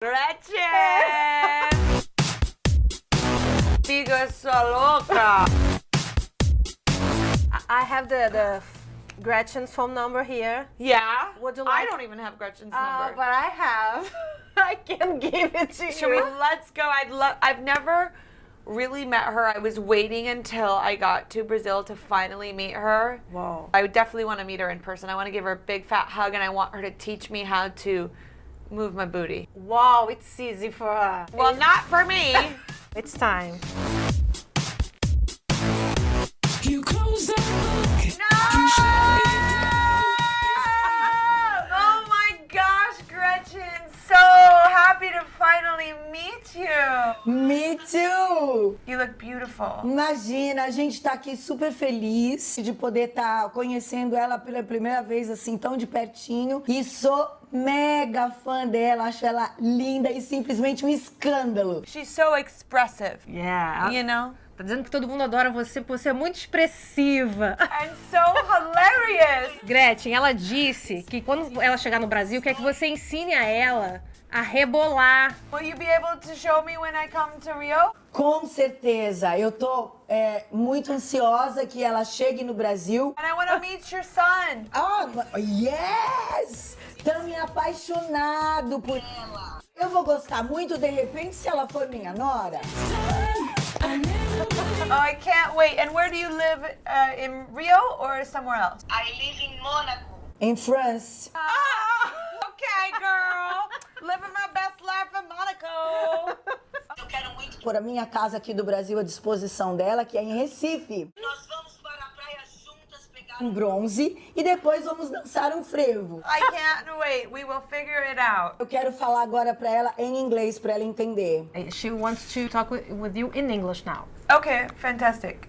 Gretchen! Amiga, sua louca! I have the, the Gretchen's phone number here. Yeah? Would you I don't even have Gretchen's Uh, number. but I have. I can give it to Should we? you. Let's go. I'd love. I've never really met her. I was waiting until I got to Brazil to finally meet her. Wow. I would definitely want to meet her in person. I want to give her a big fat hug, and I want her to teach me how to move my booty. Wow, it's easy for her. Well, not for me. It's time. Me too! You look beautiful. Imagina, a gente tá aqui super feliz de poder estar conhecendo ela pela primeira vez, assim, tão de pertinho. E sou mega fã dela, acho ela linda e simplesmente um escândalo. She's so expressive. Yeah. You know? Tá dizendo que todo mundo adora você, porque você é muito expressiva. And so hilarious. Gretchen, ela disse que quando ela chegar no Brasil, quer que você ensine a ela a rebolar. Will you be able to show me when I come to Rio? Com certeza, eu tô é, muito ansiosa que ela chegue no Brasil. And I want to meet your son. Ah, yes! Tamo apaixonado por ela. Eu vou gostar muito, de repente, se ela for minha nora. Oh, I can't wait. And where do you live? Uh, in Rio or somewhere else? I live in Monaco. Em France. Oh, okay, girl. Living my best life in Monaco. Eu quero muito. Por a minha casa aqui do Brasil à disposição dela, que é em Recife. Nós vamos Um bronze e depois vamos dançar um frevo. I can't wait. We will figure it out. Eu quero falar agora pra ela em inglês pra ela entender. She wants to talk with, with you in English now. Okay, fantastic.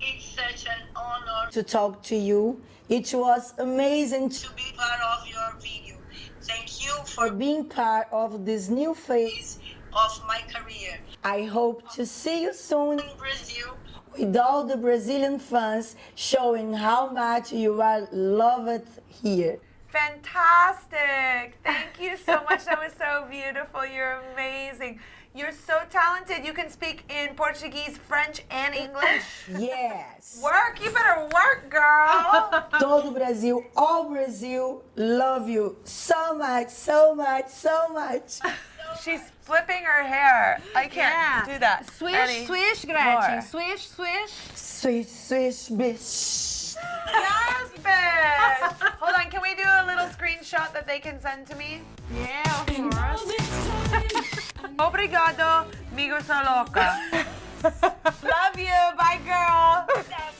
It's such an honor To talk to you. It was amazing to be part of your video. Thank you for for being part of this new phase. Of my career. I hope to see you soon In Brazil, with all the Brazilian fans showing how much you are loved here. Fantastic. Thank you so much. That was so beautiful. You're amazing. You're so talented. You can speak in Portuguese, French, and English. Yes. Work. You better work, girl. Todo Brasil, all Brazil, love you so much, so much, so much. She's flipping her hair. I can't do that. Swish, any swish, Gretchen. more. Swish, swish. Swish, swish, bish. Yes, bitch. Hold on. Can we do a little screenshot that they can send to me? Yeah, of And all this time, Obrigado, migo sou louca. Love you. Bye.